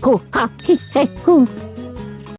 ほはひへふ